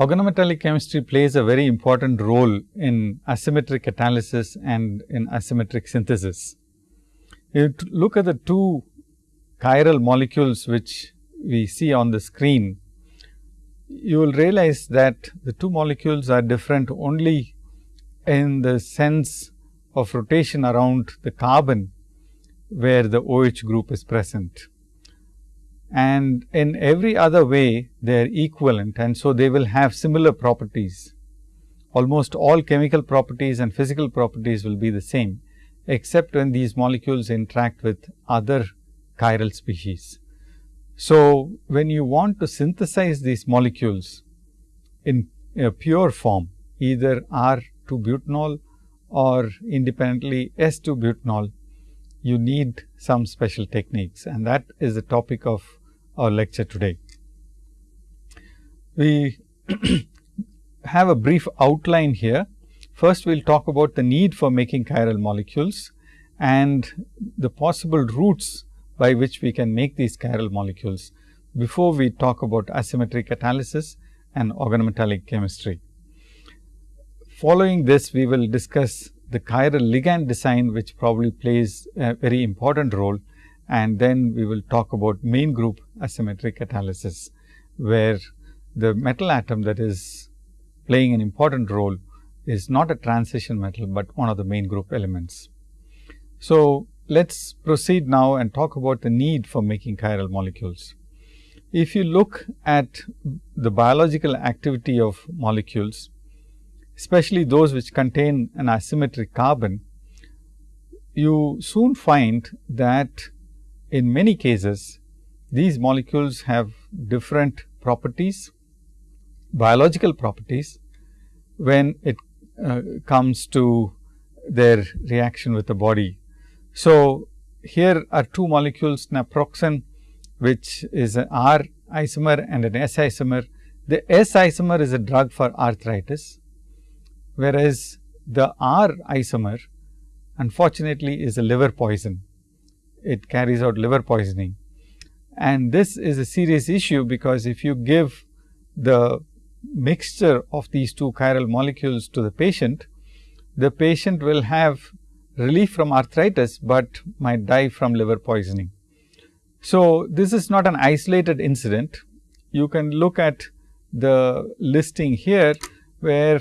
organometallic chemistry plays a very important role in asymmetric catalysis and in asymmetric synthesis. You look at the two chiral molecules which we see on the screen, you will realize that the two molecules are different only in the sense of rotation around the carbon where the OH group is present. And in every other way they are equivalent and so they will have similar properties. Almost all chemical properties and physical properties will be the same, except when these molecules interact with other chiral species. So, when you want to synthesize these molecules in a pure form, either R 2 butanol or independently S 2 butanol, you need some special techniques and that is the topic of our lecture today. We have a brief outline here. First, we will talk about the need for making chiral molecules and the possible routes by which we can make these chiral molecules before we talk about asymmetric catalysis and organometallic chemistry. Following this, we will discuss the chiral ligand design, which probably plays a very important role. And then we will talk about main group asymmetric catalysis, where the metal atom that is playing an important role is not a transition metal, but one of the main group elements. So, let us proceed now and talk about the need for making chiral molecules. If you look at the biological activity of molecules, especially those which contain an asymmetric carbon, you soon find that in many cases these molecules have different properties, biological properties when it uh, comes to their reaction with the body. So, here are two molecules naproxen which is an R isomer and an S isomer. The S isomer is a drug for arthritis whereas the R isomer unfortunately is a liver poison. It carries out liver poisoning and this is a serious issue because if you give the mixture of these two chiral molecules to the patient, the patient will have relief from arthritis, but might die from liver poisoning. So, this is not an isolated incident. You can look at the listing here, where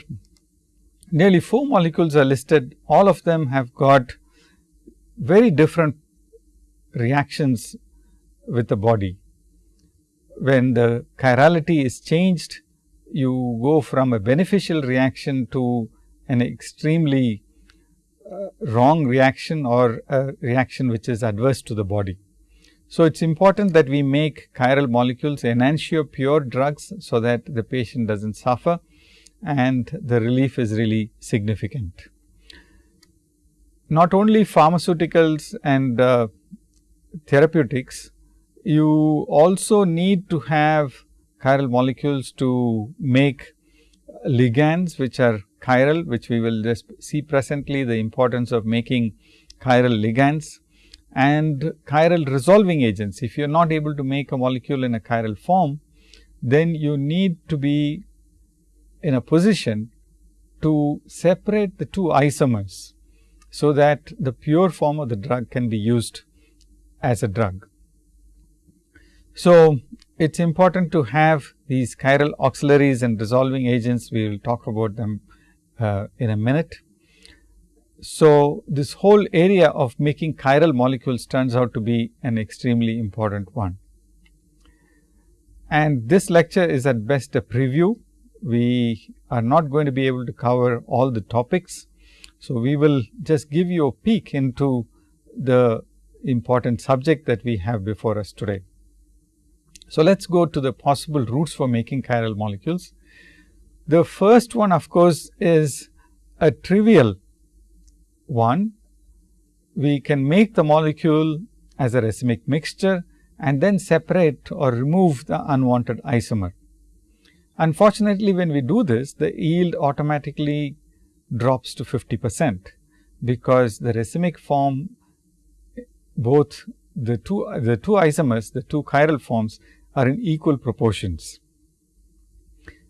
nearly 4 molecules are listed, all of them have got very different reactions with the body. When the chirality is changed, you go from a beneficial reaction to an extremely uh, wrong reaction or a reaction which is adverse to the body. So, it is important that we make chiral molecules enantiomer pure drugs, so that the patient does not suffer and the relief is really significant. Not only pharmaceuticals and uh, therapeutics, you also need to have chiral molecules to make ligands which are chiral, which we will just see presently the importance of making chiral ligands and chiral resolving agents. If you are not able to make a molecule in a chiral form, then you need to be in a position to separate the two isomers, so that the pure form of the drug can be used as a drug. So, it is important to have these chiral auxiliaries and resolving agents, we will talk about them uh, in a minute. So, this whole area of making chiral molecules turns out to be an extremely important one. And this lecture is at best a preview we are not going to be able to cover all the topics. So, we will just give you a peek into the important subject that we have before us today. So, let us go to the possible routes for making chiral molecules. The first one of course, is a trivial one. We can make the molecule as a racemic mixture and then separate or remove the unwanted isomer. Unfortunately, when we do this, the yield automatically drops to 50 percent, because the racemic form both the two the two isomers, the two chiral forms are in equal proportions.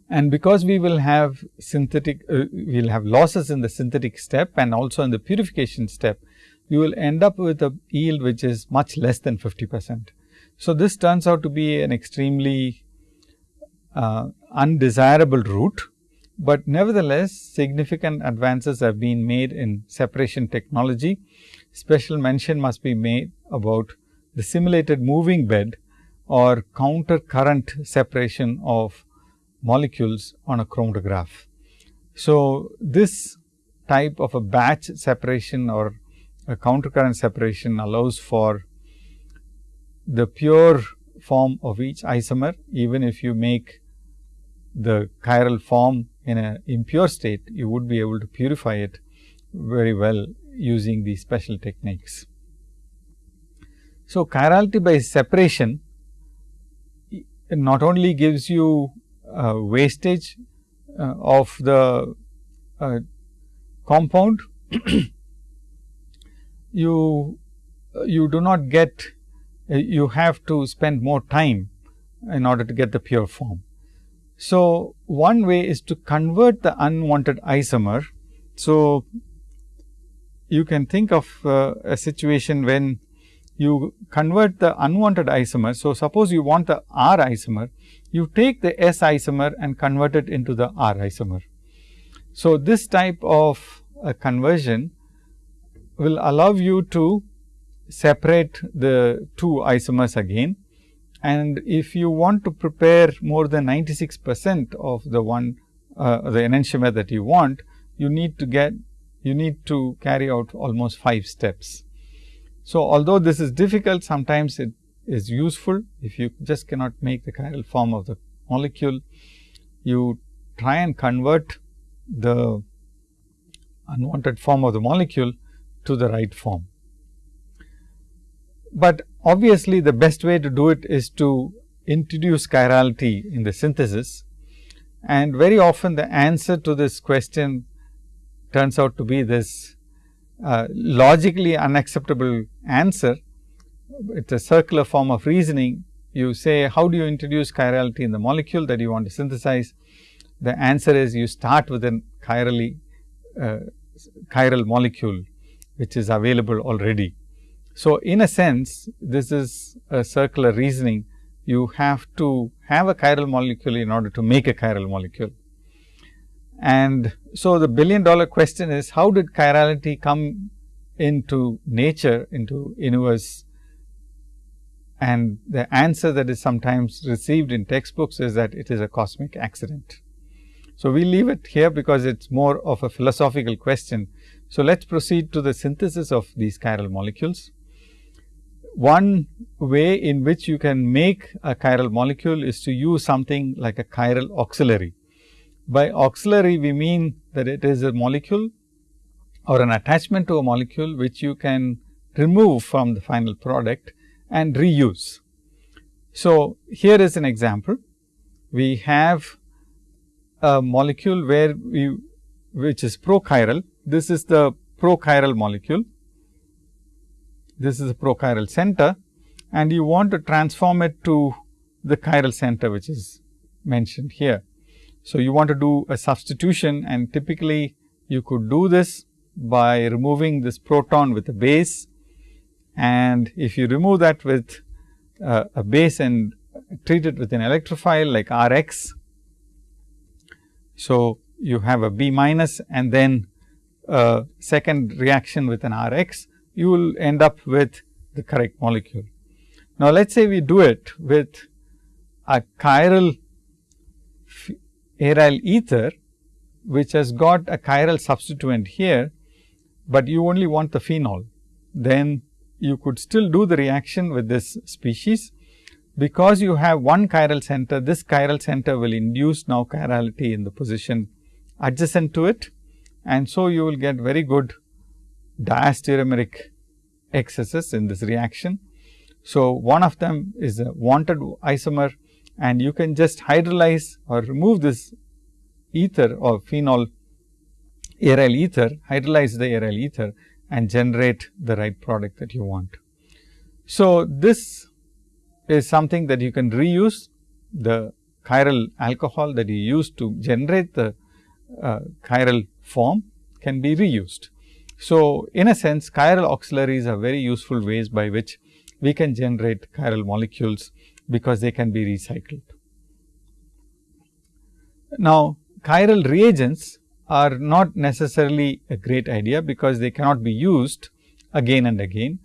And because we will have synthetic, uh, we will have losses in the synthetic step and also in the purification step, you will end up with a yield which is much less than 50 percent. So, this turns out to be an extremely uh, undesirable route, but nevertheless significant advances have been made in separation technology. Special mention must be made about the simulated moving bed or counter current separation of molecules on a chromatograph. So, this type of a batch separation or a counter current separation allows for the pure form of each isomer even if you make the chiral form in an impure state, you would be able to purify it very well using these special techniques. So, chirality by separation not only gives you uh, wastage uh, of the uh, compound, you you do not get you have to spend more time in order to get the pure form. So, one way is to convert the unwanted isomer. So, you can think of uh, a situation when you convert the unwanted isomer. So, suppose you want the R isomer, you take the S isomer and convert it into the R isomer. So, this type of a conversion will allow you to separate the two isomers again and if you want to prepare more than 96 percent of the one uh, the enantiomer that you want, you need to get you need to carry out almost 5 steps. So, although this is difficult sometimes it is useful if you just cannot make the chiral form of the molecule, you try and convert the unwanted form of the molecule to the right form. But obviously, the best way to do it is to introduce chirality in the synthesis and very often the answer to this question turns out to be this uh, logically unacceptable answer. It is a circular form of reasoning. You say how do you introduce chirality in the molecule that you want to synthesize? The answer is you start with a chirally uh, chiral molecule which is available already. So, in a sense this is a circular reasoning you have to have a chiral molecule in order to make a chiral molecule. And so, the billion dollar question is how did chirality come into nature into universe and the answer that is sometimes received in textbooks is that it is a cosmic accident. So, we leave it here because it is more of a philosophical question. So, let us proceed to the synthesis of these chiral molecules. One way in which you can make a chiral molecule is to use something like a chiral auxiliary. By auxiliary, we mean that it is a molecule or an attachment to a molecule which you can remove from the final product and reuse. So, here is an example. We have a molecule where we which is prochiral. This is the prochiral molecule this is a prochiral center and you want to transform it to the chiral center which is mentioned here. So, you want to do a substitution and typically you could do this by removing this proton with a base and if you remove that with uh, a base and treat it with an electrophile like R x. So, you have a B minus and then a second reaction with an R x you will end up with the correct molecule. Now, let us say we do it with a chiral aryl ether, which has got a chiral substituent here, but you only want the phenol. Then you could still do the reaction with this species. Because you have one chiral center, this chiral center will induce now chirality in the position adjacent to it. And so, you will get very good diastereomeric excesses in this reaction. So, one of them is a wanted isomer and you can just hydrolyze or remove this ether or phenol aryl ether, hydrolyze the aryl ether and generate the right product that you want. So, this is something that you can reuse the chiral alcohol that you use to generate the uh, chiral form can be reused. So, in a sense chiral auxiliaries are very useful ways by which we can generate chiral molecules, because they can be recycled. Now, chiral reagents are not necessarily a great idea, because they cannot be used again and again.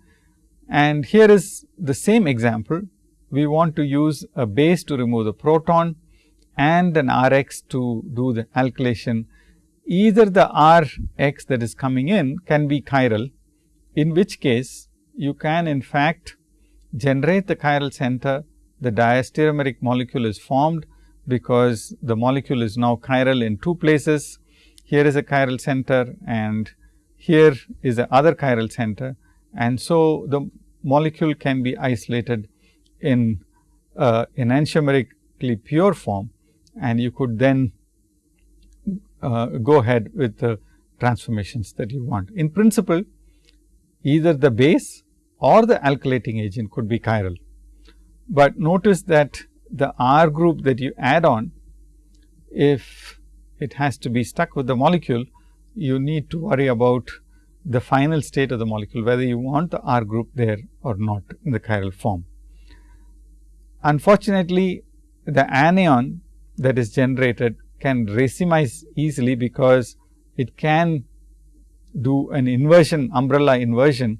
And here is the same example. We want to use a base to remove the proton and an R x to do the alkylation. Either the R x that is coming in can be chiral, in which case you can in fact generate the chiral center, the diastereomeric molecule is formed, because the molecule is now chiral in two places. Here is a chiral center and here is the other chiral center and so the molecule can be isolated in uh, enantiomerically pure form and you could then uh, go ahead with the transformations that you want. In principle, either the base or the alkylating agent could be chiral, but notice that the R group that you add on, if it has to be stuck with the molecule, you need to worry about the final state of the molecule, whether you want the R group there or not in the chiral form. Unfortunately, the anion that is generated can racemize easily, because it can do an inversion umbrella inversion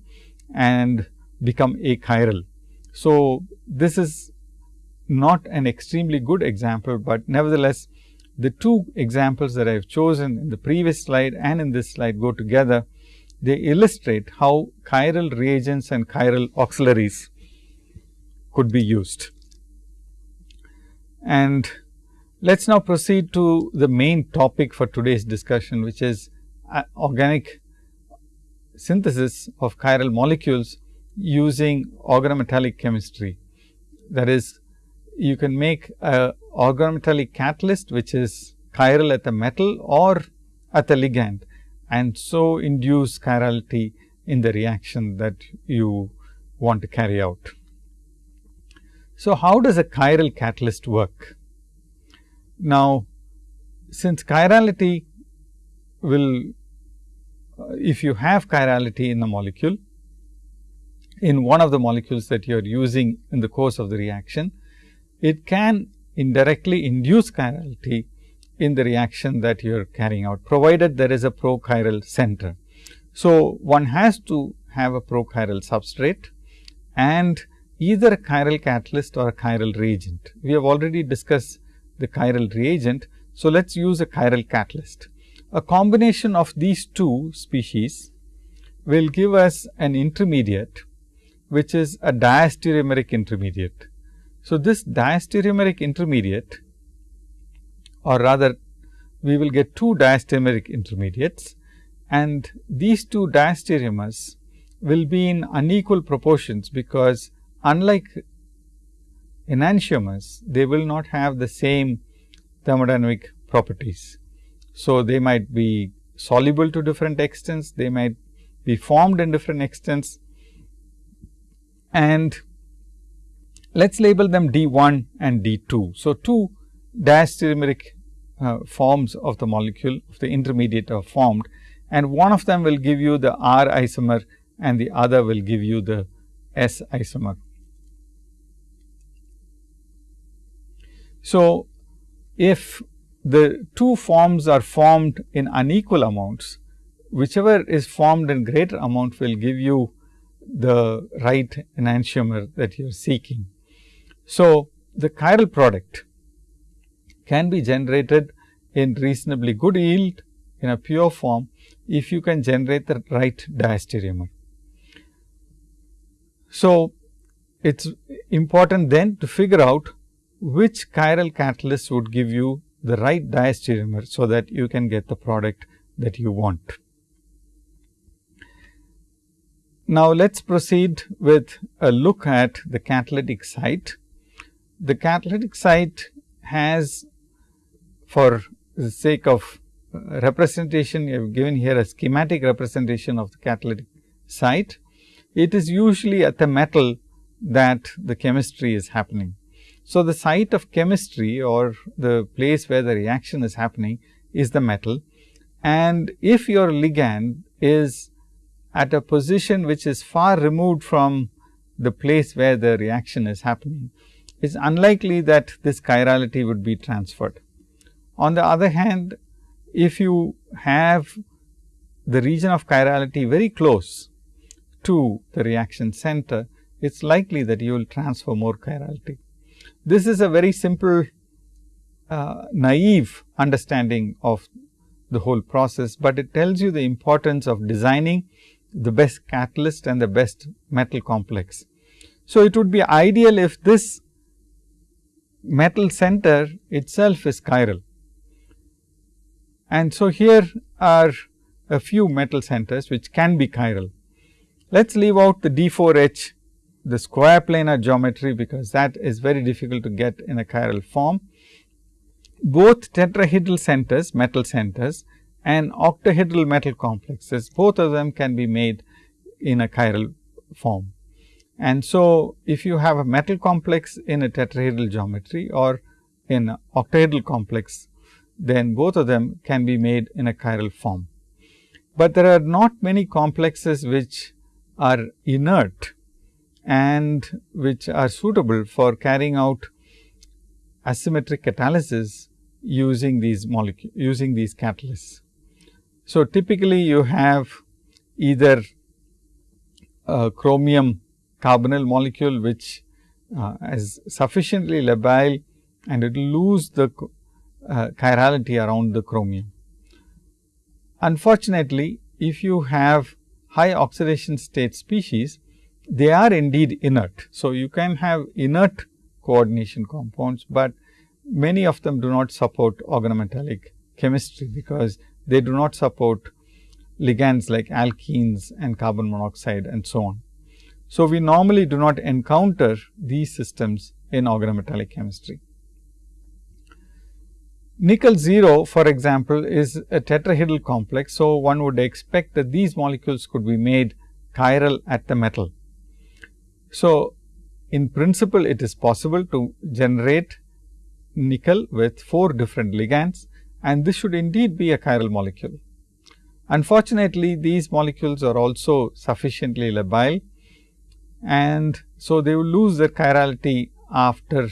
and become achiral. So, this is not an extremely good example, but nevertheless the two examples that I have chosen in the previous slide and in this slide go together. They illustrate how chiral reagents and chiral auxiliaries could be used. And let us now proceed to the main topic for today's discussion, which is uh, organic synthesis of chiral molecules using organometallic chemistry. That is you can make a organometallic catalyst, which is chiral at the metal or at the ligand and so induce chirality in the reaction that you want to carry out. So, how does a chiral catalyst work? Now, since chirality will, uh, if you have chirality in the molecule, in one of the molecules that you are using in the course of the reaction, it can indirectly induce chirality in the reaction that you are carrying out, provided there is a prochiral center. So, one has to have a prochiral substrate and either a chiral catalyst or a chiral reagent. We have already discussed the chiral reagent. So, let us use a chiral catalyst. A combination of these two species will give us an intermediate, which is a diastereomeric intermediate. So, this diastereomeric intermediate or rather we will get two diastereomeric intermediates and these two diastereomers will be in unequal proportions, because unlike enantiomers, they will not have the same thermodynamic properties. So, they might be soluble to different extents, they might be formed in different extents and let us label them D 1 and D 2. So, two diastereomeric uh, forms of the molecule of the intermediate are formed and one of them will give you the R isomer and the other will give you the S isomer. So, if the two forms are formed in unequal amounts, whichever is formed in greater amount will give you the right enantiomer that you are seeking. So, the chiral product can be generated in reasonably good yield in a pure form if you can generate the right diastereomer. So, it is important then to figure out which chiral catalyst would give you the right diastereomer, so that you can get the product that you want. Now, let us proceed with a look at the catalytic site the catalytic site has for the sake of uh, representation, you have given here a schematic representation of the catalytic site. It is usually at the metal that the chemistry is happening. So, the site of chemistry or the place where the reaction is happening is the metal and if your ligand is at a position which is far removed from the place where the reaction is happening, it is unlikely that this chirality would be transferred. On the other hand, if you have the region of chirality very close to the reaction center, it is likely that you will transfer more chirality. This is a very simple uh, naive understanding of the whole process, but it tells you the importance of designing the best catalyst and the best metal complex. So, it would be ideal if this metal center itself is chiral. And so, here are a few metal centers which can be chiral. Let us leave out the D4H, the square planar geometry, because that is very difficult to get in a chiral form. Both tetrahedral centers, metal centers and octahedral metal complexes, both of them can be made in a chiral form. And so, if you have a metal complex in a tetrahedral geometry or in an octahedral complex, then both of them can be made in a chiral form. But there are not many complexes which are inert and which are suitable for carrying out asymmetric catalysis using these molecules using these catalysts. So, typically you have either a chromium carbonyl molecule which uh, is sufficiently labile and it will lose the uh, chirality around the chromium. Unfortunately, if you have high oxidation state species, they are indeed inert. So, you can have inert coordination compounds, but many of them do not support organometallic chemistry, because they do not support ligands like alkenes and carbon monoxide and so on. So, we normally do not encounter these systems in organometallic chemistry. Nickel 0 for example, is a tetrahedral complex. So, one would expect that these molecules could be made chiral at the metal. So, in principle it is possible to generate nickel with 4 different ligands and this should indeed be a chiral molecule. Unfortunately, these molecules are also sufficiently labile and so they will lose their chirality after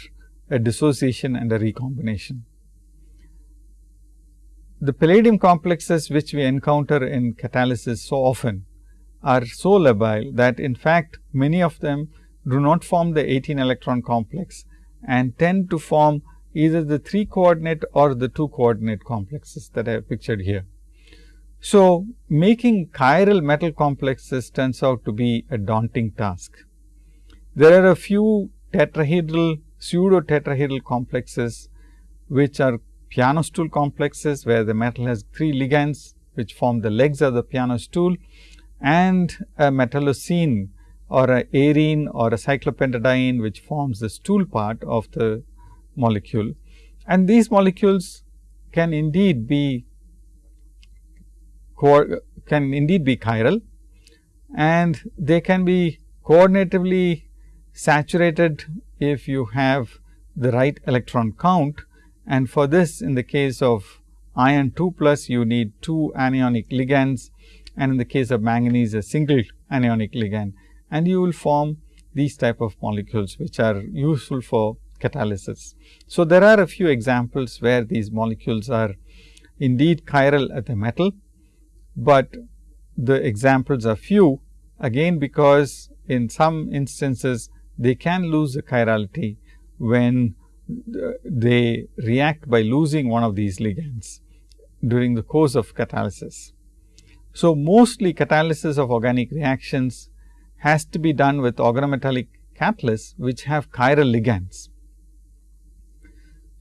a dissociation and a recombination. The palladium complexes which we encounter in catalysis so often are so labile that in fact, many of them do not form the 18 electron complex and tend to form either the 3 coordinate or the 2 coordinate complexes that I have pictured here. So, making chiral metal complexes turns out to be a daunting task. There are a few tetrahedral pseudo tetrahedral complexes which are piano stool complexes where the metal has three ligands which form the legs of the piano stool and a metallocene or a arene or a cyclopentadiene which forms the stool part of the molecule. And these molecules can indeed be can indeed be chiral and they can be coordinatively saturated if you have the right electron count and for this in the case of iron 2 plus you need 2 anionic ligands and in the case of manganese a single anionic ligand and you will form these type of molecules which are useful for catalysis. So, there are a few examples where these molecules are indeed chiral at the metal, but the examples are few again because in some instances they can lose the chirality when uh, they react by losing one of these ligands during the course of catalysis. So, mostly catalysis of organic reactions has to be done with organometallic catalysts which have chiral ligands.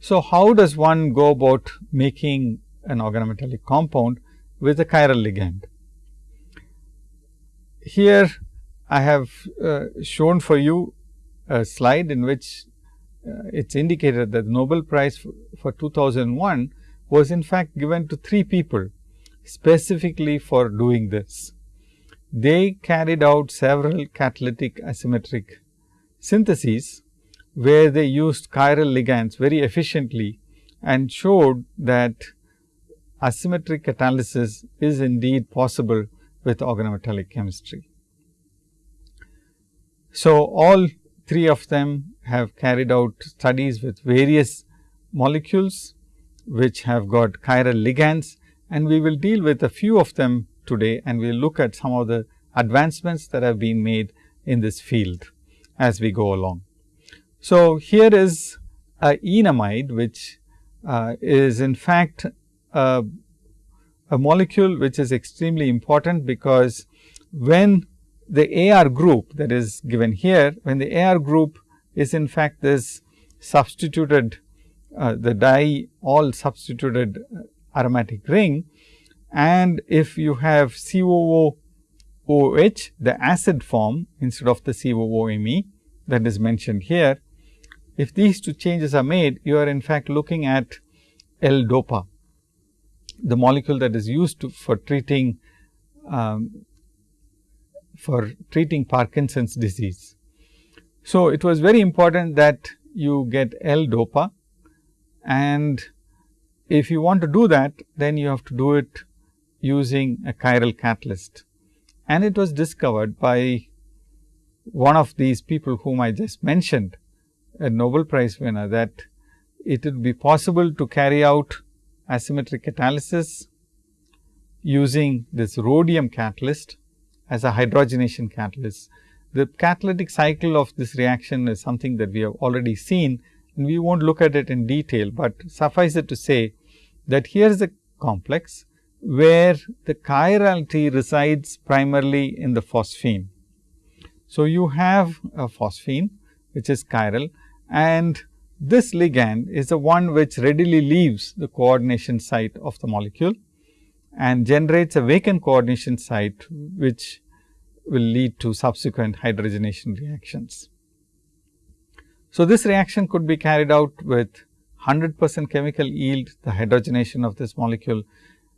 So, how does one go about making an organometallic compound with a chiral ligand? Here I have uh, shown for you a slide in which uh, it is indicated that the Nobel Prize for, for 2001 was in fact given to three people specifically for doing this. They carried out several catalytic asymmetric syntheses where they used chiral ligands very efficiently and showed that asymmetric catalysis is indeed possible with organometallic chemistry. So, all three of them have carried out studies with various molecules which have got chiral ligands and we will deal with a few of them today and we will look at some of the advancements that have been made in this field as we go along. So, here is a enamide which uh, is in fact a, a molecule which is extremely important because when the AR group that is given here, when the AR group is in fact this substituted uh, the di all substituted aromatic ring and if you have COO OH the acid form instead of the COOMe that is mentioned here. If these two changes are made you are in fact looking at L-DOPA the molecule that is used to, for treating um, for treating Parkinson's disease. So, it was very important that you get L-DOPA and if you want to do that then you have to do it using a chiral catalyst. And it was discovered by one of these people whom I just mentioned a Nobel Prize winner that it would be possible to carry out asymmetric catalysis using this rhodium catalyst as a hydrogenation catalyst. The catalytic cycle of this reaction is something that we have already seen and we not look at it in detail, but suffice it to say that here is a complex where the chirality resides primarily in the phosphine. So, you have a phosphine which is chiral and this ligand is the one which readily leaves the coordination site of the molecule and generates a vacant coordination site which will lead to subsequent hydrogenation reactions. So, this reaction could be carried out with 100 percent chemical yield the hydrogenation of this molecule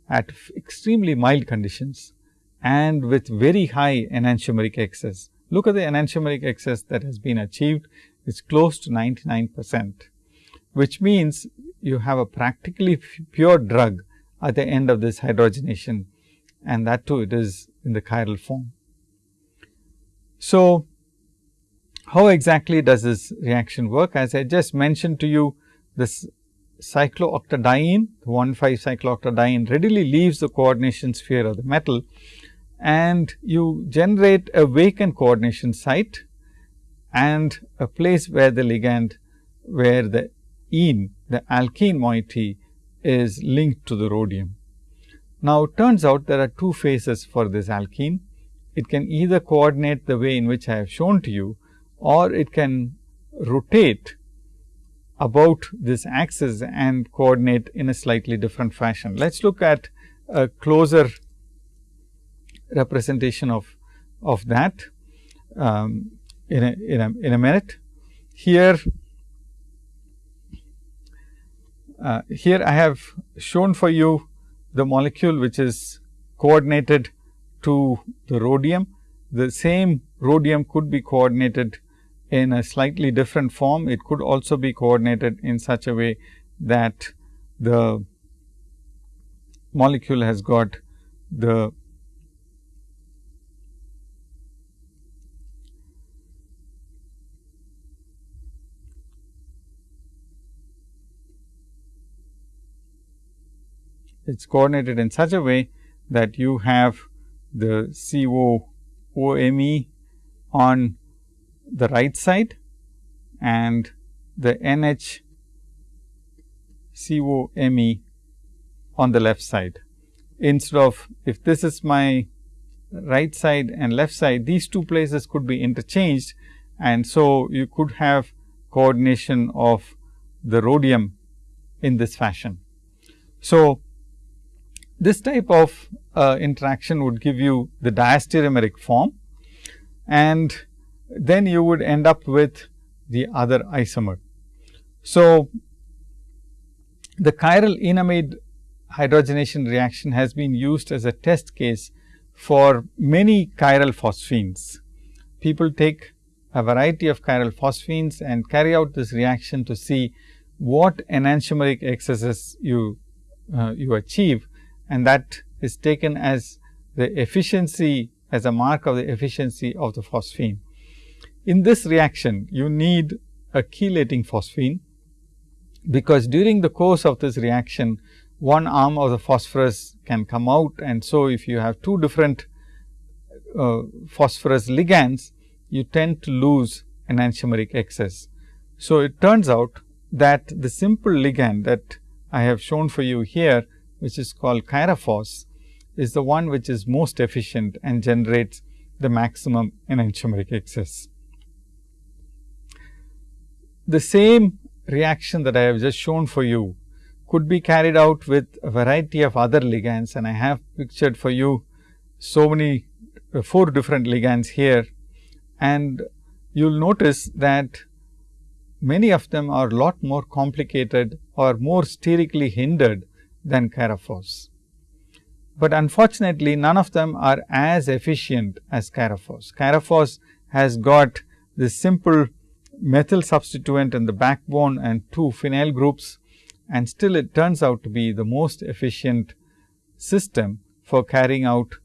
at extremely mild conditions and with very high enantiomeric excess. Look at the enantiomeric excess that has been achieved is close to 99 percent, which means you have a practically pure drug at the end of this hydrogenation and that too it is in the chiral form. So, how exactly does this reaction work? As I just mentioned to you, this cyclooctadiene, the 1,5 cyclooctadiene readily leaves the coordination sphere of the metal and you generate a vacant coordination site and a place where the ligand, where the ene, the alkene moiety is linked to the rhodium. Now, it turns out there are two phases for this alkene. It can either coordinate the way in which I have shown to you or it can rotate about this axis and coordinate in a slightly different fashion. Let us look at a closer representation of, of that um, in, a, in, a, in a minute. Here, uh, here I have shown for you the molecule which is coordinated to the rhodium. The same rhodium could be coordinated in a slightly different form. It could also be coordinated in such a way that the molecule has got the it is coordinated in such a way that you have the COOMe on the right side and the NH COMe on the left side. Instead of if this is my right side and left side, these two places could be interchanged and so you could have coordination of the rhodium in this fashion. So, this type of uh, interaction would give you the diastereomeric form and then you would end up with the other isomer. So, the chiral enamide hydrogenation reaction has been used as a test case for many chiral phosphines. People take a variety of chiral phosphines and carry out this reaction to see what enantiomeric excesses you uh, you achieve and that is taken as the efficiency as a mark of the efficiency of the phosphine. In this reaction, you need a chelating phosphine, because during the course of this reaction, one arm of the phosphorus can come out and so if you have two different uh, phosphorus ligands, you tend to lose enantiomeric excess. So, it turns out that the simple ligand that I have shown for you here, which is called Chiraphos, is the one which is most efficient and generates the maximum enantiomeric excess. The same reaction that I have just shown for you could be carried out with a variety of other ligands and I have pictured for you so many uh, 4 different ligands here and you will notice that many of them are lot more complicated or more sterically hindered than Chiraphos. But unfortunately, none of them are as efficient as Chiraphos. Chiraphos has got this simple methyl substituent in the backbone and two phenyl groups and still it turns out to be the most efficient system for carrying out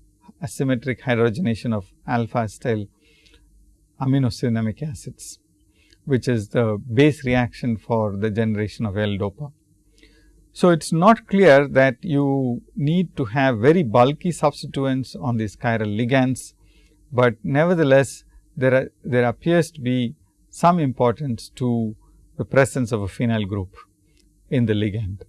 asymmetric hydrogenation of alpha acetyl aminocinnamic acids, which is the base reaction for the generation of L-DOPA. So, it is not clear that you need to have very bulky substituents on these chiral ligands, but nevertheless there are there appears to be some importance to the presence of a phenyl group in the ligand.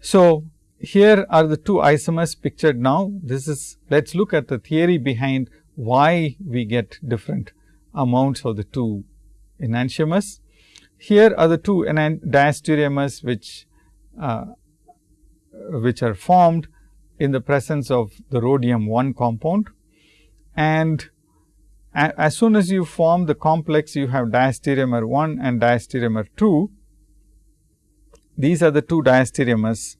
So, here are the two isomers pictured now. This is let us look at the theory behind why we get different amounts of the two enantiomers. Here are the two diastereomers which uh, which are formed in the presence of the rhodium 1 compound and as soon as you form the complex you have diastereomer 1 and diastereomer 2. These are the two diastereomers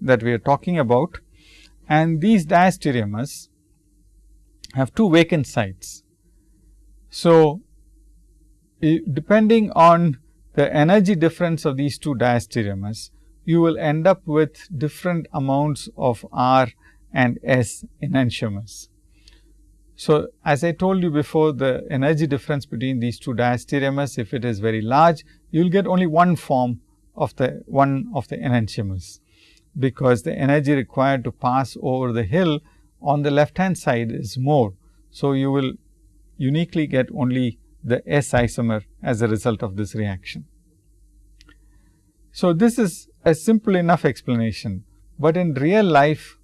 that we are talking about and these diastereomers have two vacant sites. So, depending on the energy difference of these two diastereomers, you will end up with different amounts of R and S enantiomers. So, as I told you before the energy difference between these two diastereomers if it is very large you will get only one form of the one of the enantiomers because the energy required to pass over the hill on the left hand side is more. So, you will uniquely get only the S isomer as a result of this reaction. So, this is a simple enough explanation, but in real life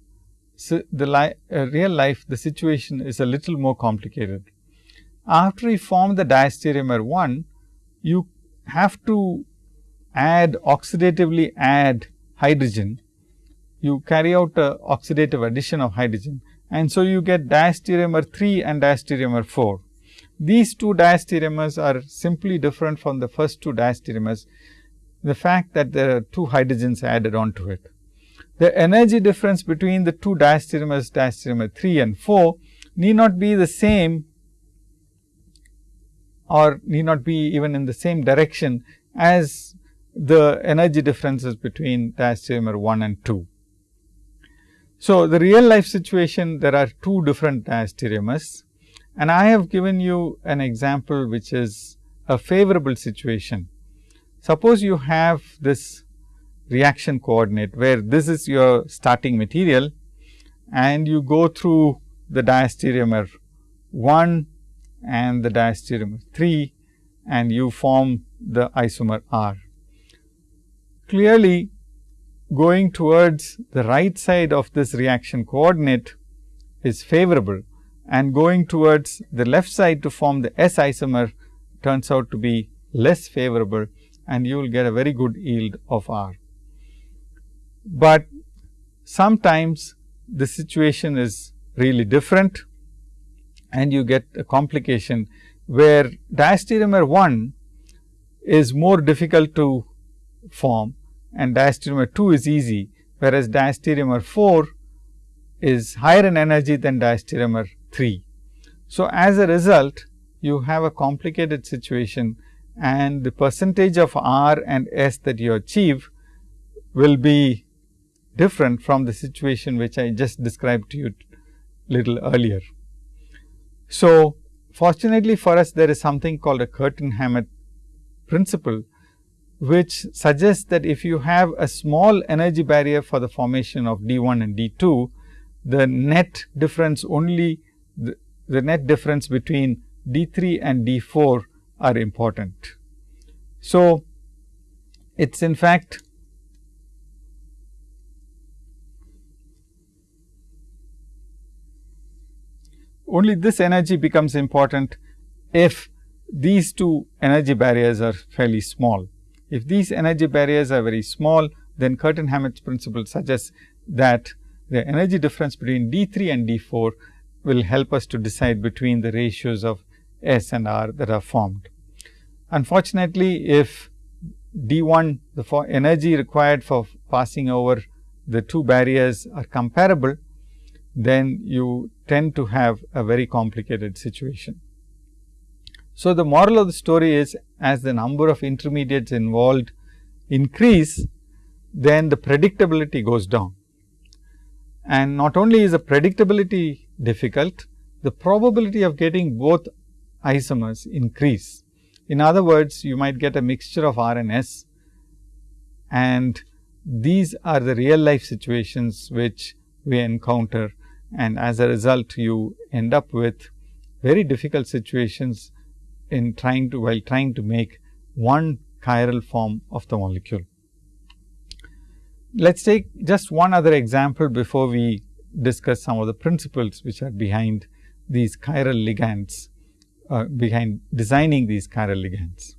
so the li uh, real life the situation is a little more complicated. After you form the diastereomer 1, you have to add oxidatively add hydrogen. You carry out a oxidative addition of hydrogen and so you get diastereomer 3 and diastereomer 4. These two diastereomers are simply different from the first two diastereomers, the fact that there are two hydrogens added onto it. The energy difference between the two diastereomers diastereomer 3 and 4 need not be the same or need not be even in the same direction as the energy differences between diastereomer 1 and 2. So, the real life situation there are two different diastereomers and I have given you an example which is a favorable situation. Suppose you have this reaction coordinate where this is your starting material and you go through the diastereomer 1 and the diastereomer 3 and you form the isomer R. Clearly, going towards the right side of this reaction coordinate is favorable and going towards the left side to form the S isomer turns out to be less favorable and you will get a very good yield of R. But sometimes the situation is really different and you get a complication where diastereomer 1 is more difficult to form and diastereomer 2 is easy, whereas diastereomer 4 is higher in energy than diastereomer 3. So, as a result you have a complicated situation and the percentage of R and S that you achieve will be different from the situation which I just described to you little earlier. So, fortunately for us there is something called a Curtin Hammett principle, which suggests that if you have a small energy barrier for the formation of D 1 and D 2, the net difference only the, the net difference between D 3 and D 4 are important. So, it is in fact only this energy becomes important if these two energy barriers are fairly small. If these energy barriers are very small, then Curtin Hammett's principle suggests that the energy difference between D 3 and D 4 will help us to decide between the ratios of S and R that are formed. Unfortunately, if D 1 the energy required for passing over the two barriers are comparable, then you tend to have a very complicated situation. So, the moral of the story is as the number of intermediates involved increase, then the predictability goes down. And not only is the predictability difficult, the probability of getting both isomers increase. In other words, you might get a mixture of R and S and these are the real life situations which we encounter and as a result you end up with very difficult situations in trying to while trying to make one chiral form of the molecule. Let us take just one other example before we discuss some of the principles which are behind these chiral ligands, uh, behind designing these chiral ligands.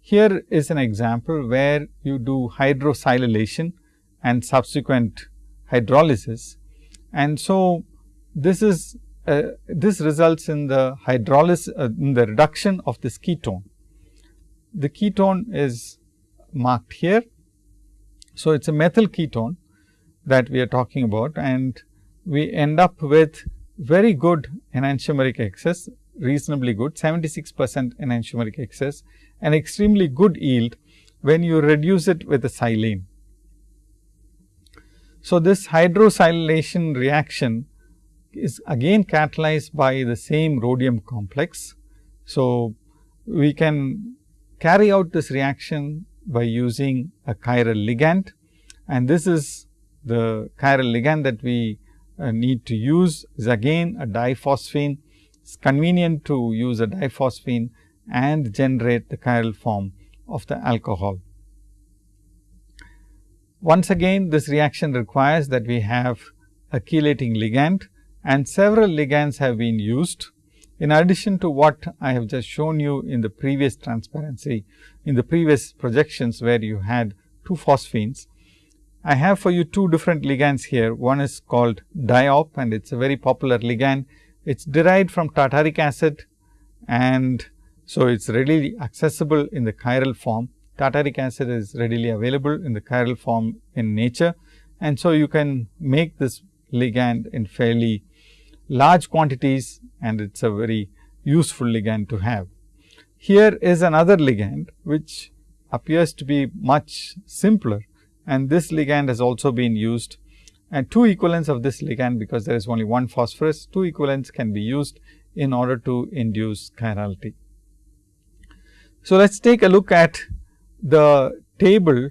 Here is an example where you do hydrosilylation and subsequent hydrolysis and so, this is uh, this results in the hydrolysis uh, in the reduction of this ketone. The ketone is marked here. So, it is a methyl ketone that we are talking about and we end up with very good enantiomeric excess reasonably good 76 percent enantiomeric excess and extremely good yield when you reduce it with a silane. So, this hydrosilylation reaction is again catalyzed by the same rhodium complex. So, we can carry out this reaction by using a chiral ligand and this is the chiral ligand that we uh, need to use is again a diphosphine. It is convenient to use a diphosphine and generate the chiral form of the alcohol. Once again this reaction requires that we have a chelating ligand and several ligands have been used. In addition to what I have just shown you in the previous transparency, in the previous projections where you had two phosphines, I have for you two different ligands here. One is called diop and it is a very popular ligand. It is derived from tartaric acid and so it is readily accessible in the chiral form tartaric acid is readily available in the chiral form in nature. And so, you can make this ligand in fairly large quantities and it is a very useful ligand to have. Here is another ligand which appears to be much simpler and this ligand has also been used and two equivalents of this ligand because there is only one phosphorus, two equivalents can be used in order to induce chirality. So, let us take a look at the table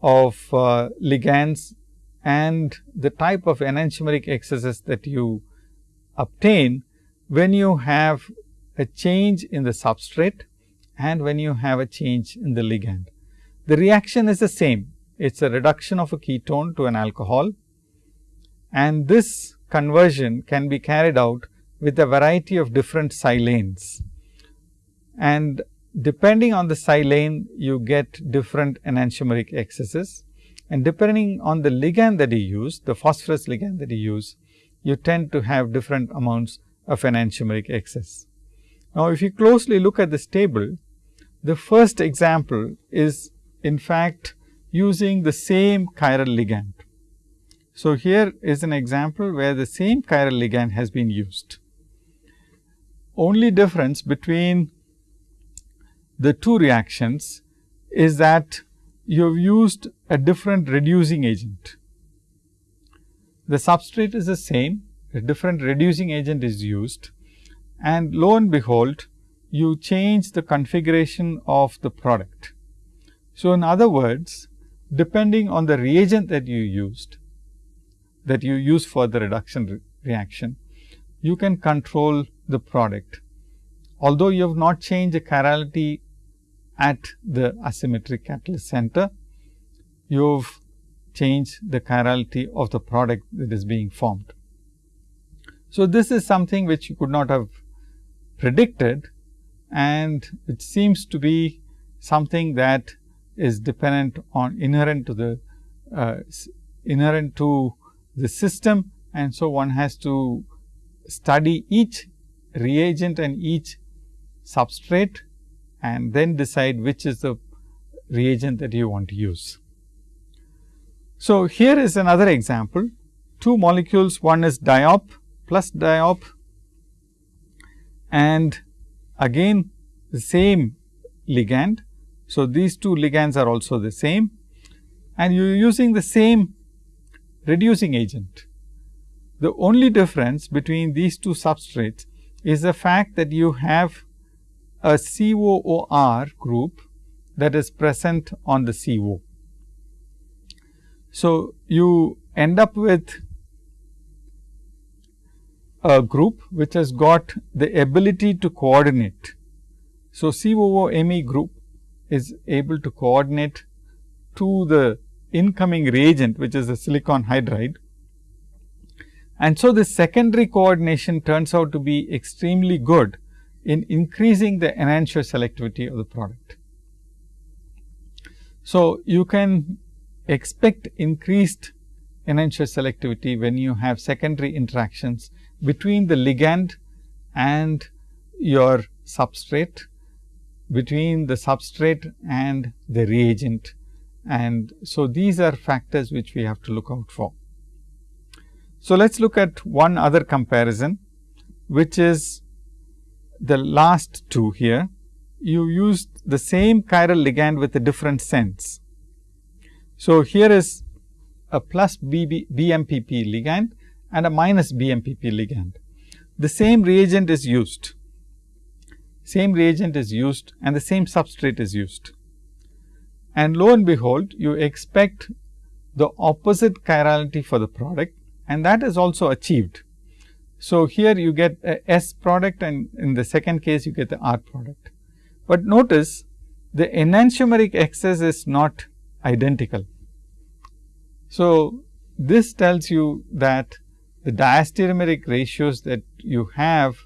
of uh, ligands and the type of enantiomeric excesses that you obtain when you have a change in the substrate and when you have a change in the ligand. The reaction is the same, it is a reduction of a ketone to an alcohol and this conversion can be carried out with a variety of different silanes. And depending on the silane you get different enantiomeric excesses and depending on the ligand that you use the phosphorus ligand that you use you tend to have different amounts of enantiomeric excess. Now, if you closely look at this table the first example is in fact using the same chiral ligand. So, here is an example where the same chiral ligand has been used. only difference between the two reactions is that you have used a different reducing agent. The substrate is the same, a different reducing agent is used and lo and behold, you change the configuration of the product. So, in other words, depending on the reagent that you used, that you use for the reduction re reaction, you can control the product. Although you have not changed the chirality at the asymmetric catalyst center, you have changed the chirality of the product that is being formed. So, this is something which you could not have predicted and it seems to be something that is dependent on inherent to the uh, inherent to the system and so one has to study each reagent and each substrate and then decide which is the reagent that you want to use. So, here is another example two molecules one is diop plus diop and again the same ligand. So, these two ligands are also the same and you are using the same reducing agent. The only difference between these two substrates is the fact that you have a COOR group that is present on the CO. So, you end up with a group which has got the ability to coordinate. So, COOMe group is able to coordinate to the incoming reagent which is the silicon hydride. And so, this secondary coordination turns out to be extremely good in increasing the enantiomer selectivity of the product. So, you can expect increased enantiomer selectivity when you have secondary interactions between the ligand and your substrate, between the substrate and the reagent. And so, these are factors which we have to look out for. So, let us look at one other comparison, which is the last two here. You used the same chiral ligand with a different sense. So, here is a plus BB, BMPP ligand and a minus BMPP ligand. The same reagent is used, same reagent is used and the same substrate is used. And lo and behold, you expect the opposite chirality for the product and that is also achieved. So, here you get a S product and in the second case you get the R product. But notice the enantiomeric excess is not identical. So, this tells you that the diastereomeric ratios that you have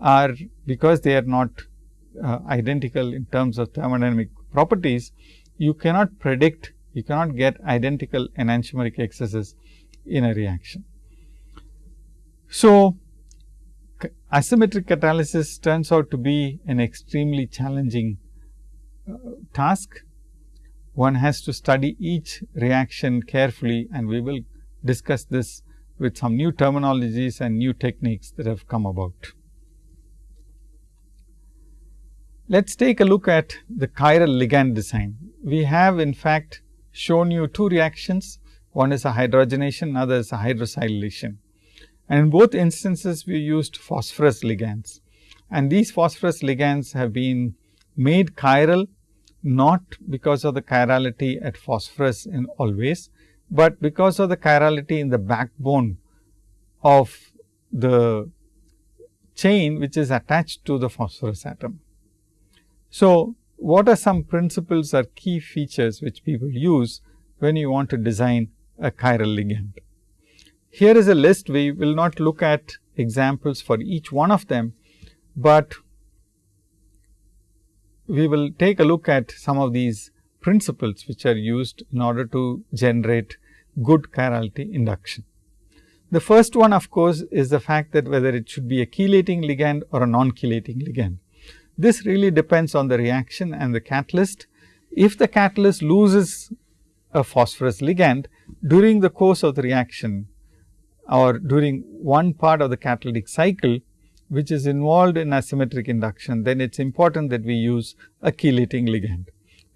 are because they are not uh, identical in terms of thermodynamic properties, you cannot predict, you cannot get identical enantiomeric excesses in a reaction. So, asymmetric catalysis turns out to be an extremely challenging uh, task. One has to study each reaction carefully and we will discuss this with some new terminologies and new techniques that have come about. Let us take a look at the chiral ligand design. We have in fact shown you two reactions, one is a hydrogenation, another is a hydrosilylation. And in both instances, we used phosphorus ligands. And these phosphorus ligands have been made chiral, not because of the chirality at phosphorus in always, but because of the chirality in the backbone of the chain which is attached to the phosphorus atom. So, what are some principles or key features which people use when you want to design a chiral ligand? Here is a list we will not look at examples for each one of them, but we will take a look at some of these principles which are used in order to generate good chirality induction. The first one of course, is the fact that whether it should be a chelating ligand or a non-chelating ligand. This really depends on the reaction and the catalyst. If the catalyst loses a phosphorus ligand during the course of the reaction or during one part of the catalytic cycle, which is involved in asymmetric induction, then it is important that we use a chelating ligand.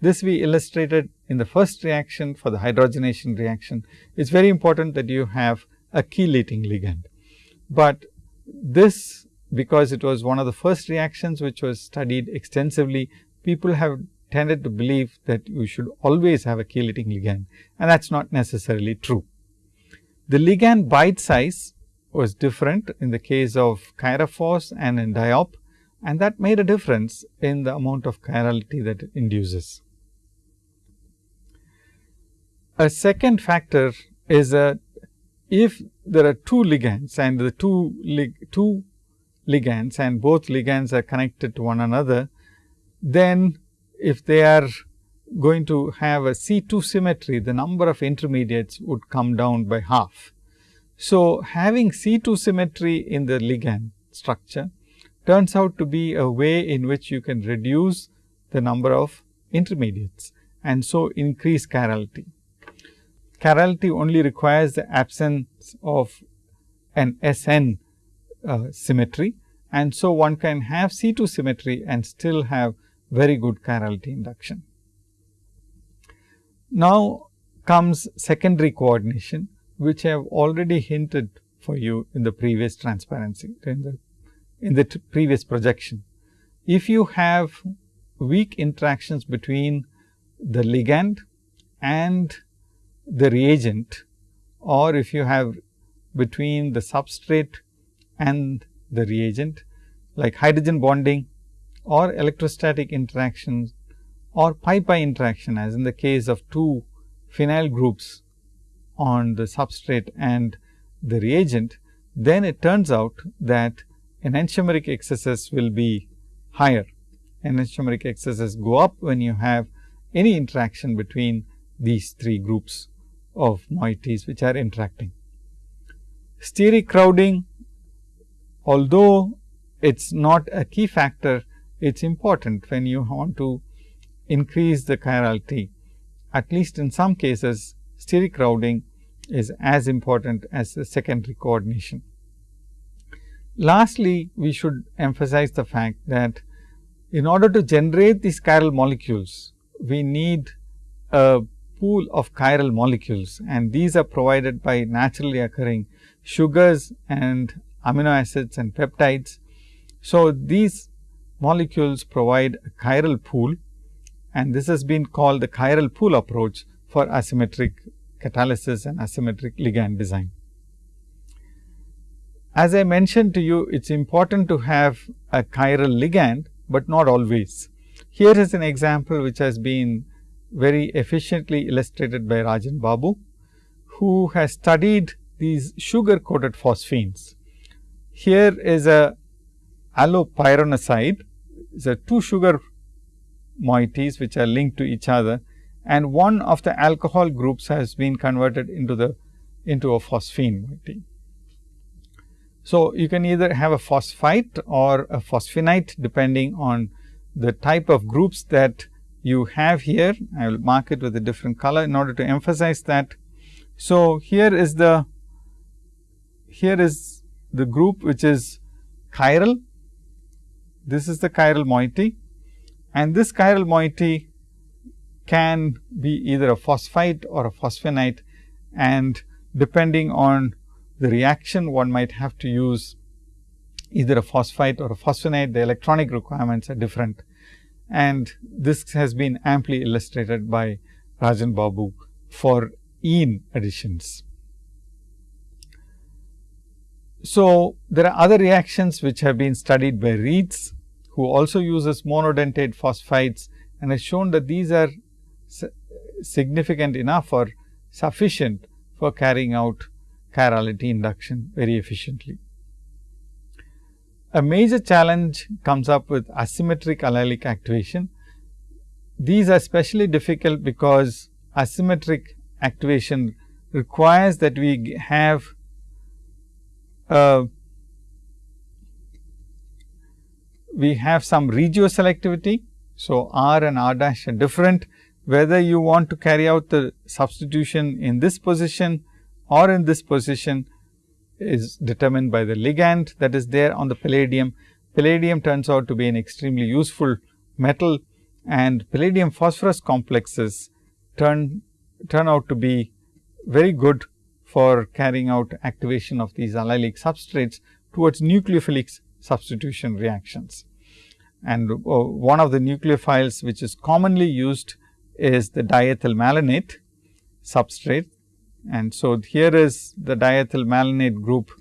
This we illustrated in the first reaction for the hydrogenation reaction. It is very important that you have a chelating ligand, but this because it was one of the first reactions which was studied extensively, people have tended to believe that you should always have a chelating ligand and that is not necessarily true. The ligand bite size was different in the case of chiraphos and in diop and that made a difference in the amount of chirality that it induces. A second factor is that if there are two ligands and the two, two ligands and both ligands are connected to one another, then if they are going to have a C2 symmetry, the number of intermediates would come down by half. So, having C2 symmetry in the ligand structure turns out to be a way in which you can reduce the number of intermediates and so increase chirality. Chirality only requires the absence of an SN uh, symmetry and so one can have C2 symmetry and still have very good chirality induction. Now comes secondary coordination which I have already hinted for you in the previous transparency in the in the previous projection. If you have weak interactions between the ligand and the reagent or if you have between the substrate and the reagent like hydrogen bonding or electrostatic interactions or pi-pi interaction as in the case of two phenyl groups on the substrate and the reagent, then it turns out that enantiomeric excesses will be higher. Enantiomeric excesses go up when you have any interaction between these three groups of moieties which are interacting. Steric crowding although it is not a key factor, it is important when you want to increase the chirality. At least in some cases, steric crowding is as important as the secondary coordination. Lastly, we should emphasize the fact that in order to generate these chiral molecules, we need a pool of chiral molecules and these are provided by naturally occurring sugars and amino acids and peptides. So, these molecules provide a chiral pool and this has been called the chiral pool approach for asymmetric catalysis and asymmetric ligand design. As I mentioned to you, it is important to have a chiral ligand, but not always. Here is an example which has been very efficiently illustrated by RajanBabu, who has studied these sugar coated phosphines. Here is a allopyranoside, is a two sugar moieties which are linked to each other and one of the alcohol groups has been converted into the into a phosphine moiety. So, you can either have a phosphite or a phosphinite depending on the type of groups that you have here. I will mark it with a different color in order to emphasize that. So, here is the here is the group which is chiral. This is the chiral moiety and this chiral moiety can be either a phosphite or a phosphinite and depending on the reaction one might have to use either a phosphite or a phosphinite the electronic requirements are different and this has been amply illustrated by RajanBabu for ene additions. So, there are other reactions which have been studied by Reetz who also uses monodentate phosphites and has shown that these are significant enough or sufficient for carrying out chirality induction very efficiently. A major challenge comes up with asymmetric allylic activation. These are especially difficult because asymmetric activation requires that we have uh, we have some regioselectivity. So, R and R dash are different whether you want to carry out the substitution in this position or in this position, is determined by the ligand that is there on the palladium. Palladium turns out to be an extremely useful metal and palladium phosphorus complexes turn, turn out to be very good for carrying out activation of these allylic substrates towards nucleophilic substitution reactions. And uh, one of the nucleophiles which is commonly used is the diethyl malonate substrate. And so, here is the diethyl malonate group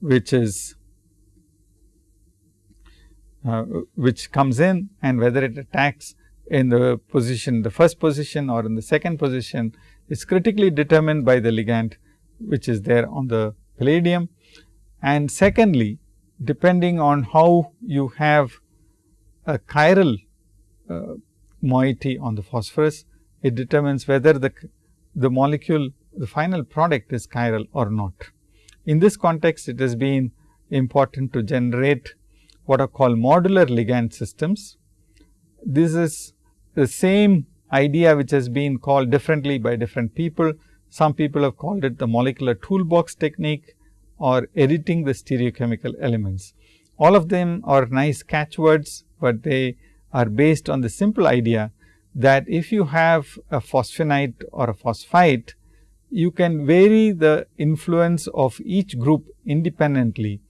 which is uh, which comes in and whether it attacks in the position the first position or in the second position is critically determined by the ligand which is there on the palladium. And secondly, depending on how you have a chiral uh, moiety on the phosphorus, it determines whether the, the molecule the final product is chiral or not. In this context, it has been important to generate what are called modular ligand systems. This is the same idea which has been called differently by different people. Some people have called it the molecular toolbox technique or editing the stereochemical elements. All of them are nice catchwords, but they are based on the simple idea that if you have a phosphonite or a phosphite, you can vary the influence of each group independently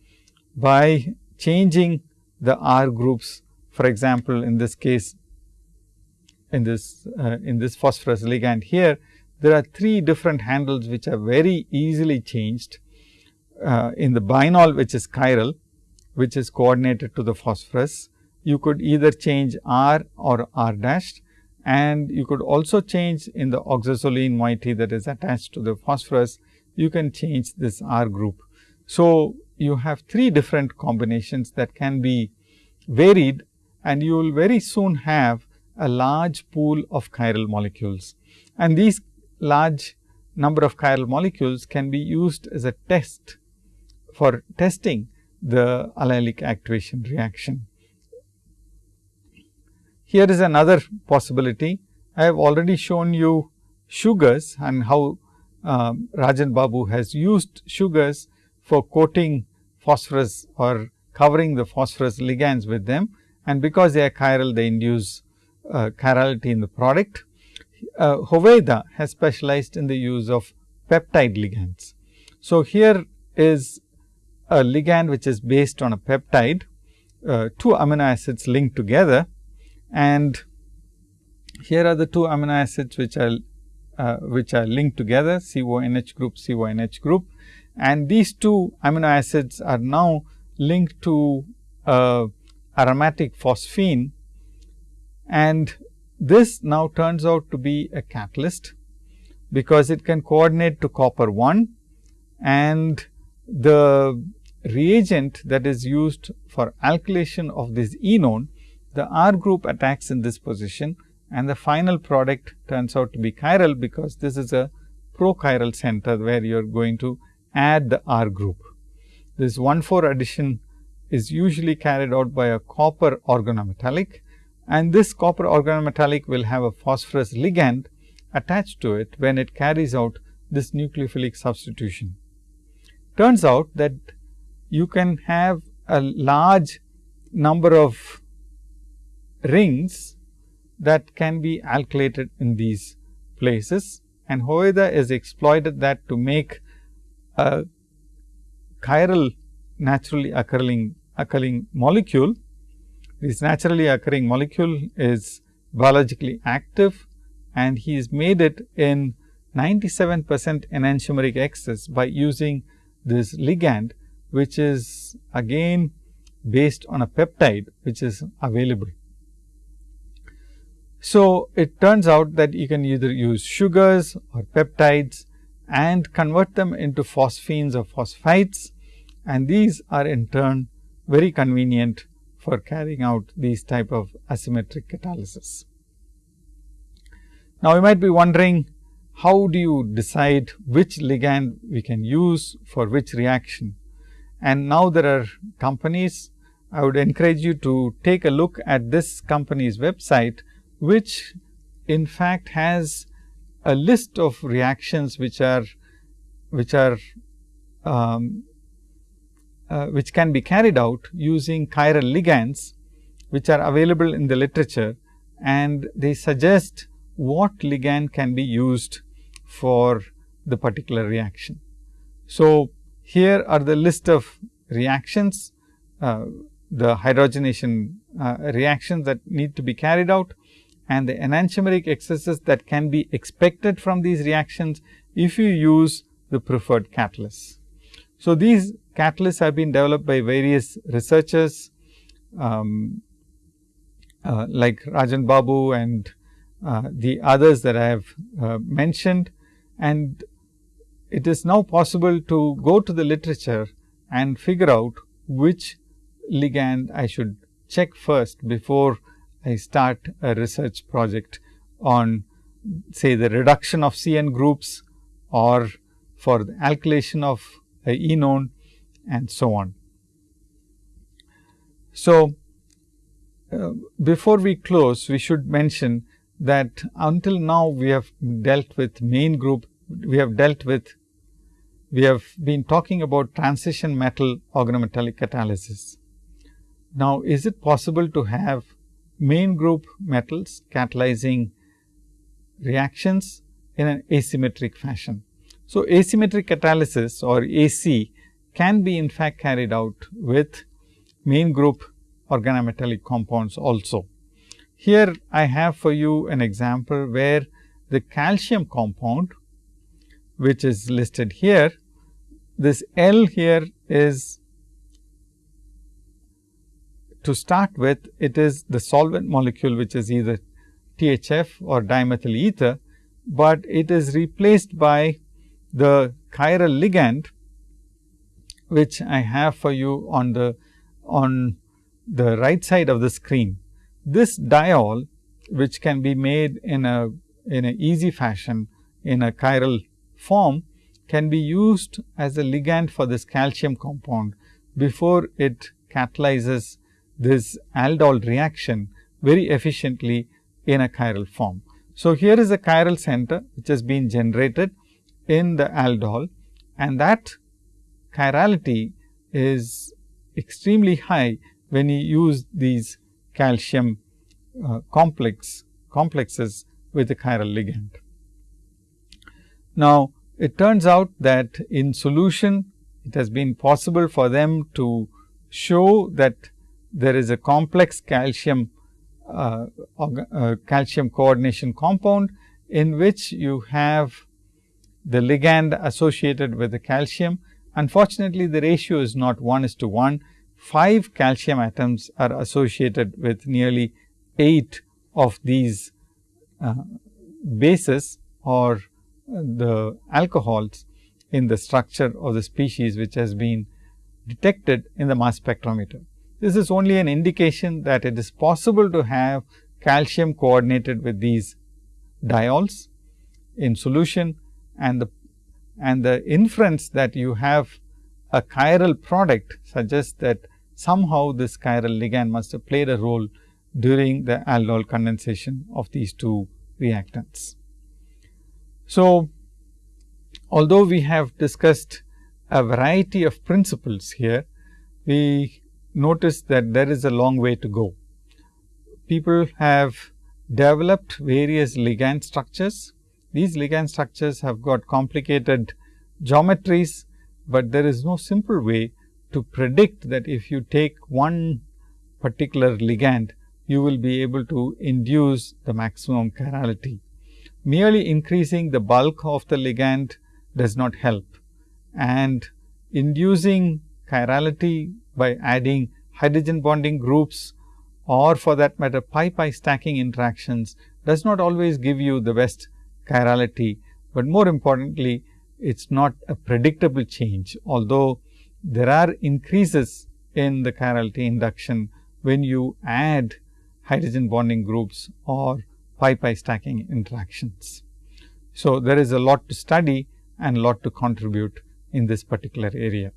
by changing the R groups. For example, in this case, in this uh, in this phosphorus ligand here, there are three different handles which are very easily changed uh, in the binol which is chiral, which is coordinated to the phosphorus. You could either change R or R dash and you could also change in the oxazoline moiety that is attached to the phosphorus, you can change this R group. So, you have three different combinations that can be varied and you will very soon have a large pool of chiral molecules. And these large number of chiral molecules can be used as a test for testing the allylic activation reaction. Here is another possibility. I have already shown you sugars and how uh, RajanBabu has used sugars for coating phosphorus or covering the phosphorus ligands with them and because they are chiral they induce uh, chirality in the product. Uh, Hoveyda has specialized in the use of peptide ligands. So, here is a ligand which is based on a peptide, uh, two amino acids linked together and here are the two amino acids which are uh, which are linked together CONH group CONH group and these two amino acids are now linked to uh, aromatic phosphine and this now turns out to be a catalyst because it can coordinate to copper 1 and the reagent that is used for alkylation of this enone the R group attacks in this position and the final product turns out to be chiral because this is a prochiral center where you are going to add the R group. This 1 4 addition is usually carried out by a copper organometallic and this copper organometallic will have a phosphorus ligand attached to it when it carries out this nucleophilic substitution. Turns out that you can have a large number of rings that can be alkylated in these places and Hoveyda has exploited that to make a chiral naturally occurring occurring molecule. This naturally occurring molecule is biologically active and he has made it in 97 percent enantiomeric excess by using this ligand which is again based on a peptide which is available. So, it turns out that you can either use sugars or peptides and convert them into phosphines or phosphites and these are in turn very convenient for carrying out these type of asymmetric catalysis. Now, you might be wondering how do you decide which ligand we can use for which reaction and now there are companies I would encourage you to take a look at this company's website which in fact has a list of reactions which are which are um, uh, which can be carried out using chiral ligands, which are available in the literature and they suggest what ligand can be used for the particular reaction. So, here are the list of reactions, uh, the hydrogenation uh, reactions that need to be carried out and the enantiomeric excesses that can be expected from these reactions if you use the preferred catalysts. So, these catalysts have been developed by various researchers um, uh, like RajanBabu and uh, the others that I have uh, mentioned. And it is now possible to go to the literature and figure out which ligand I should check first before I start a research project on say the reduction of CN groups or for the alkylation of a enone and so on. So, uh, before we close, we should mention that until now we have dealt with main group, we have dealt with, we have been talking about transition metal organometallic catalysis. Now, is it possible to have main group metals catalyzing reactions in an asymmetric fashion? So, asymmetric catalysis or AC can be in fact carried out with main group organometallic compounds also. Here I have for you an example where the calcium compound which is listed here, this L here is to start with it is the solvent molecule which is either THF or dimethyl ether, but it is replaced by the chiral ligand which I have for you on the on the right side of the screen. This diol which can be made in a in a easy fashion in a chiral form can be used as a ligand for this calcium compound before it catalyzes this aldol reaction very efficiently in a chiral form. So, here is a chiral center which has been generated in the aldol and that chirality is extremely high when you use these calcium uh, complex complexes with the chiral ligand. Now, it turns out that in solution it has been possible for them to show that there is a complex calcium uh, uh, calcium coordination compound in which you have the ligand associated with the calcium. Unfortunately, the ratio is not 1 is to 1, 5 calcium atoms are associated with nearly 8 of these uh, bases or the alcohols in the structure of the species which has been detected in the mass spectrometer. This is only an indication that it is possible to have calcium coordinated with these diols in solution and the and the inference that you have a chiral product suggests that somehow this chiral ligand must have played a role during the aldol condensation of these two reactants. So, although we have discussed a variety of principles here, we notice that there is a long way to go. People have developed various ligand structures. These ligand structures have got complicated geometries, but there is no simple way to predict that if you take one particular ligand, you will be able to induce the maximum chirality. Merely increasing the bulk of the ligand does not help and inducing chirality by adding hydrogen bonding groups or for that matter pi pi stacking interactions does not always give you the best chirality, but more importantly it is not a predictable change. Although there are increases in the chirality induction when you add hydrogen bonding groups or pi pi stacking interactions. So, there is a lot to study and lot to contribute in this particular area.